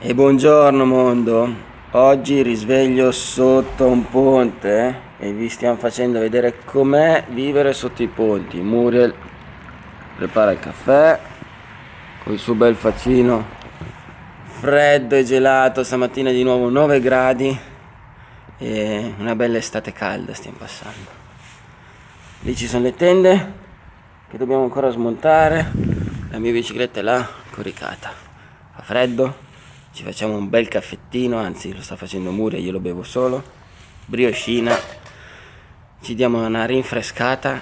E buongiorno mondo, oggi risveglio sotto un ponte e vi stiamo facendo vedere com'è vivere sotto i ponti. Muriel prepara il caffè con il suo bel faccino freddo e gelato, stamattina di nuovo 9 gradi e una bella estate calda stiamo passando. Lì ci sono le tende che dobbiamo ancora smontare, la mia bicicletta è là coricata, fa freddo ci facciamo un bel caffettino anzi lo sta facendo Muria io lo bevo solo. Brioscina. Ci diamo una rinfrescata.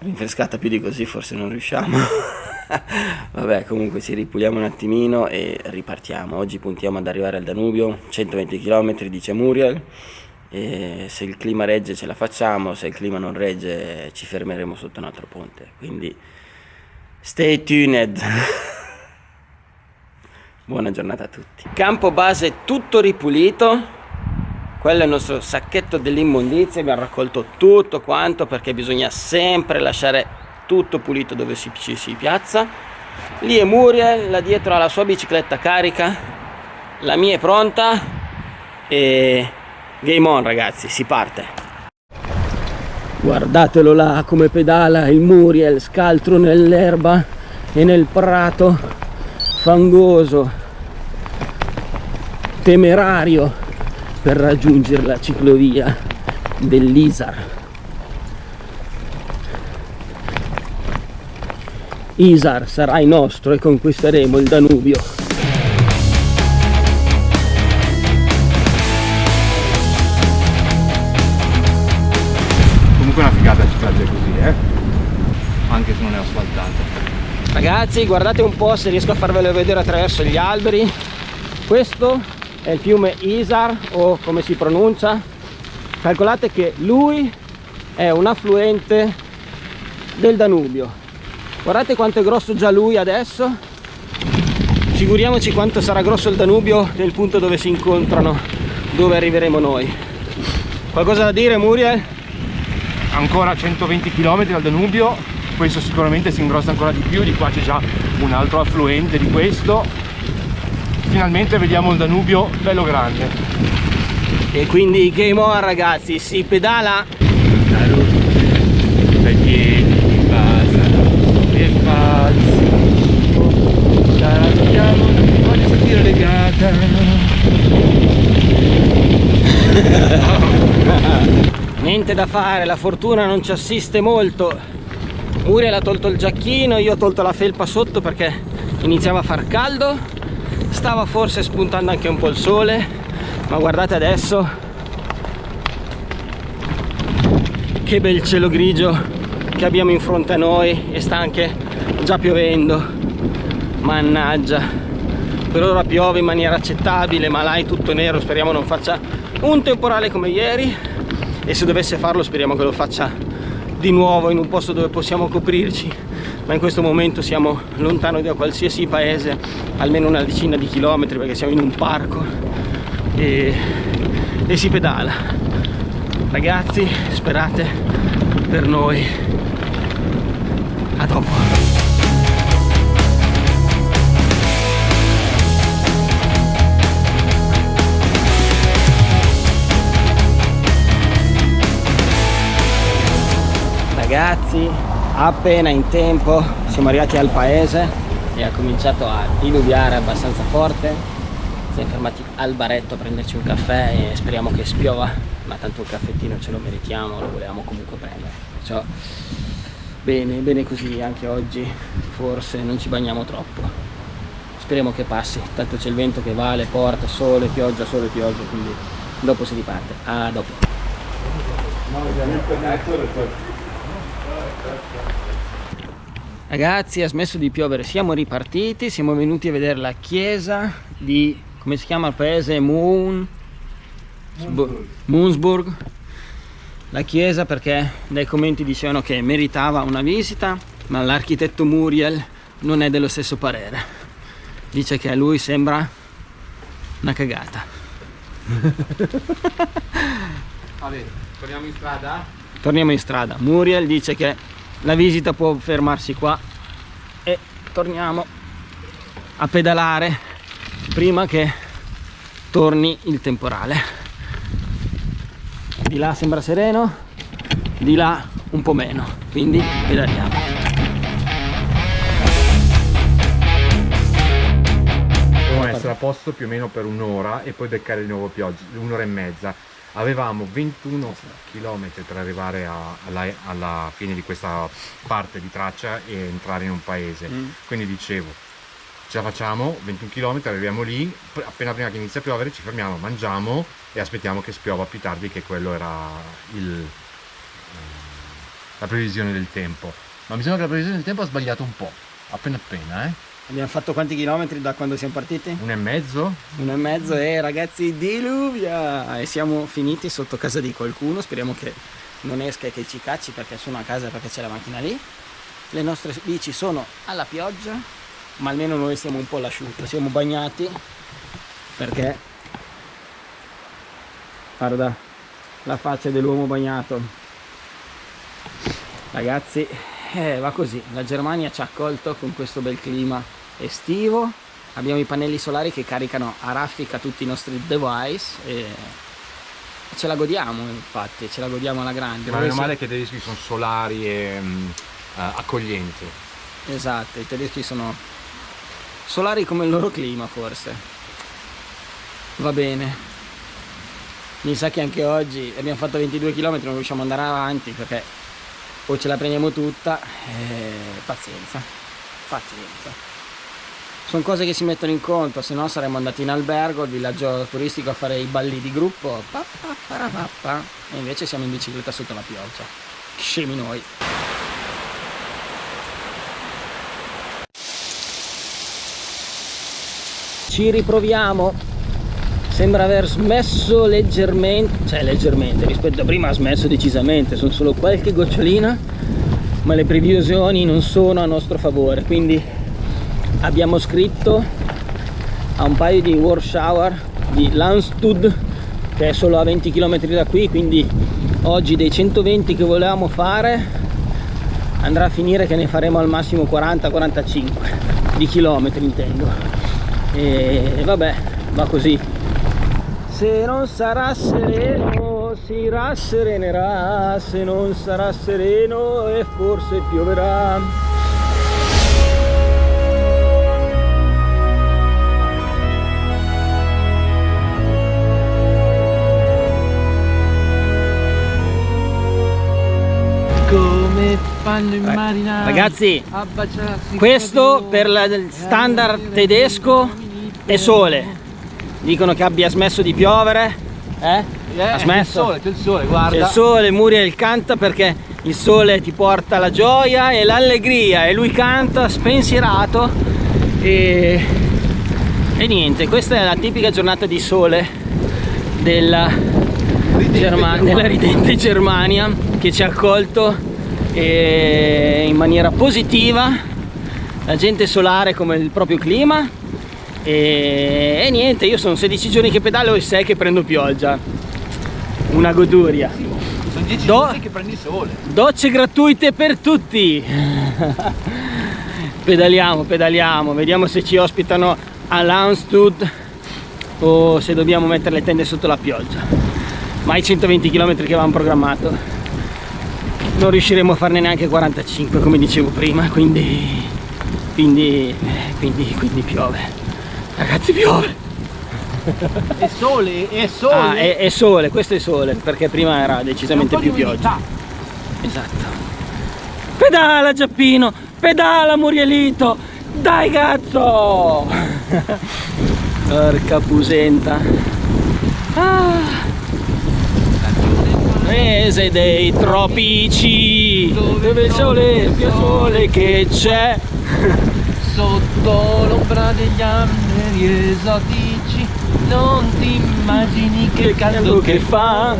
Rinfrescata più di così forse non riusciamo. Vabbè comunque ci ripuliamo un attimino e ripartiamo. Oggi puntiamo ad arrivare al Danubio 120 km dice Muriel. E se il clima regge ce la facciamo se il clima non regge ci fermeremo sotto un altro ponte. Quindi stay tuned Buona giornata a tutti. Campo base tutto ripulito. Quello è il nostro sacchetto dell'immondizia. Abbiamo raccolto tutto quanto perché bisogna sempre lasciare tutto pulito dove si, ci si piazza. Lì è Muriel, là dietro ha la sua bicicletta carica. La mia è pronta. E game on ragazzi, si parte. Guardatelo là come pedala il Muriel scaltro nell'erba e nel prato fangoso temerario per raggiungere la ciclovia dell'Isar. Isar sarai nostro e conquisteremo il Danubio. Comunque una figata ciclabile così, eh? Anche se non è asfaltata. Ragazzi, guardate un po' se riesco a farvelo vedere attraverso gli alberi. Questo è il fiume Isar o come si pronuncia. Calcolate che lui è un affluente del Danubio. Guardate quanto è grosso già lui adesso. Figuriamoci quanto sarà grosso il Danubio nel punto dove si incontrano dove arriveremo noi. Qualcosa da dire Muriel? ancora 120 km dal Danubio. Questo sicuramente si ingrossa ancora di più di qua c'è già un altro affluente di questo finalmente vediamo il Danubio bello grande. E quindi game on ragazzi si pedala. La luce dai piedi mi basano falsi la vediamo voglio sentire legata niente da fare la fortuna non ci assiste molto. Muriel ha tolto il giacchino io ho tolto la felpa sotto perché iniziava a far caldo stava forse spuntando anche un po' il sole ma guardate adesso. Che bel cielo grigio che abbiamo in fronte a noi e sta anche già piovendo. Mannaggia. Per ora piove in maniera accettabile ma là è tutto nero speriamo non faccia un temporale come ieri. E se dovesse farlo speriamo che lo faccia di nuovo in un posto dove possiamo coprirci ma in questo momento siamo lontano da qualsiasi paese almeno una decina di chilometri perché siamo in un parco e, e si pedala. Ragazzi sperate per noi. A dopo ragazzi appena in tempo siamo arrivati al paese e ha cominciato a diluviare abbastanza forte. Siamo fermati al baretto a prenderci un caffè e speriamo che spiova ma tanto un caffettino ce lo meritiamo lo volevamo comunque prendere. Perciò bene bene così anche oggi forse non ci bagniamo troppo. Speriamo che passi tanto c'è il vento che va le porte sole pioggia sole pioggia quindi dopo si riparte. A dopo Ragazzi, ha smesso di piovere, siamo ripartiti, siamo venuti a vedere la chiesa di, come si chiama il paese? Moon... Moonsburg. La chiesa perché dai commenti dicevano che meritava una visita, ma l'architetto Muriel non è dello stesso parere. Dice che a lui sembra una cagata. Vabbè, torniamo in strada? Torniamo in strada. Muriel dice che la visita può fermarsi qua. E torniamo a pedalare prima che torni il temporale. Di là sembra sereno di là un po' meno. Quindi pedaliamo. Dobbiamo essere a posto più o meno per un'ora e poi beccare di nuovo pioggia un'ora e mezza avevamo 21 km per arrivare a, alla, alla, fine di questa parte di traccia e entrare in un paese. Mm. quindi dicevo ce la facciamo 21 km arriviamo lì appena prima che inizia a piovere ci fermiamo mangiamo e aspettiamo che spiova più tardi che quello era il, eh, la previsione del tempo. Ma mi sembra che la previsione del tempo ha sbagliato un po' appena appena eh Abbiamo fatto quanti chilometri da quando siamo partiti? Uno e mezzo. Uno e mezzo e ragazzi diluvia! E siamo finiti sotto casa di qualcuno, speriamo che non esca e che ci cacci perché sono a casa perché c'è la macchina lì. Le nostre bici sono alla pioggia, ma almeno noi siamo un po' all'asciutto, siamo bagnati perché guarda la faccia dell'uomo bagnato. Ragazzi, eh, va così, la Germania ci ha accolto con questo bel clima estivo abbiamo i pannelli solari che caricano a raffica tutti i nostri device e ce la godiamo infatti, ce la godiamo alla grande. Ma meno male che i tedeschi sono solari e um, accoglienti. Esatto, i tedeschi sono solari come il loro clima forse. Va bene. Mi sa che anche oggi abbiamo fatto 22 km, non riusciamo ad andare avanti perché o ce la prendiamo tutta, eh, pazienza, pazienza. Sono cose che si mettono in conto se no saremmo andati in albergo il villaggio turistico a fare i balli di gruppo pa, pa, pa, e invece siamo in bicicletta sotto la pioggia. Scemi noi. Ci riproviamo sembra aver smesso leggermente cioè leggermente rispetto a prima ha smesso decisamente sono solo qualche gocciolina ma le previsioni non sono a nostro favore. Quindi abbiamo scritto a un paio di Warschauer di Landstud che è solo a 20 km da qui quindi oggi dei 120 che volevamo fare andrà a finire che ne faremo al massimo 40-45 di chilometri intendo. E vabbè va così se non sarà sereno si rasserenerà. Se non sarà sereno e forse pioverà. Fanno i marinai ragazzi questo per il standard tedesco è sole dicono che abbia smesso di piovere eh? eh ha smesso? c'è il sole, c'è il sole guarda. C'è il sole Muriel canta perché il sole ti porta la gioia e l'allegria e lui canta spensierato. E, e niente questa è la tipica giornata di sole della, Germania, della ridente Germania che ci ha accolto in maniera positiva. La gente solare come il proprio clima e, e niente io sono 16 giorni che pedalo e 6 che prendo pioggia. Una goduria. Sono 10 Do giorni che prendi sole. Docce gratuite per tutti. Pedaliamo pedaliamo vediamo se ci ospitano a Lanstud o se dobbiamo mettere le tende sotto la pioggia. Ma i 120 km che avevamo programmato non riusciremo a farne neanche 45 come dicevo prima quindi quindi quindi, quindi piove ragazzi piove. È sole è sole. Ah, è, è, sole questo è sole perché prima era decisamente più pioggia. esatto. Pedala Giappino pedala Murielito. Dai cazzo! Porca pusenta. Ah. Mese dei tropici dove il sole più sole che c'è sotto l'ombra degli alberi esotici. Non ti immagini che, che caldo che fa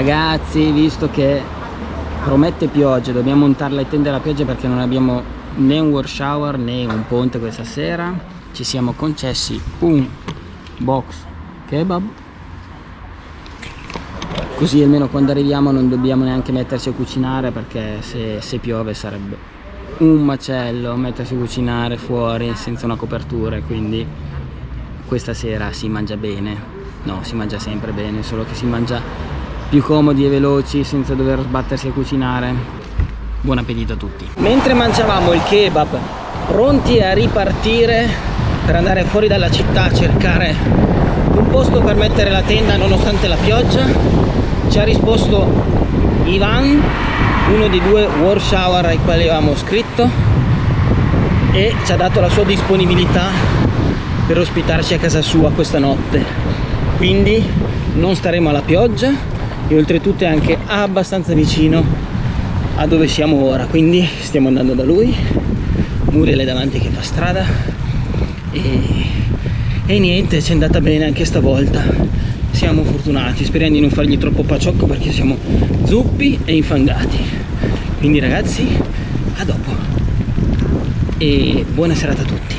ragazzi visto che promette pioggia dobbiamo montare le tende alla pioggia perché non abbiamo né un war shower né un ponte questa sera. Ci siamo concessi un box kebab. Così almeno quando arriviamo non dobbiamo neanche metterci a cucinare perché se, se piove sarebbe un macello mettersi a cucinare fuori senza una copertura quindi questa sera si mangia bene. No si mangia sempre bene solo che si mangia più comodi e veloci senza dover sbattersi a cucinare. Buon appetito a tutti. Mentre mangiavamo il kebab pronti a ripartire per andare fuori dalla città a cercare un posto per mettere la tenda nonostante la pioggia ci ha risposto Ivan uno dei due war shower ai quali avevamo scritto e ci ha dato la sua disponibilità per ospitarci a casa sua questa notte. Quindi non staremo alla pioggia e oltretutto è anche abbastanza vicino a dove siamo ora quindi stiamo andando da lui. Muriel è davanti che fa strada. E, e niente ci è andata bene anche stavolta. Siamo fortunati speriamo di non fargli troppo paciocco perché siamo zuppi e infangati. Quindi ragazzi a dopo. E buona serata a tutti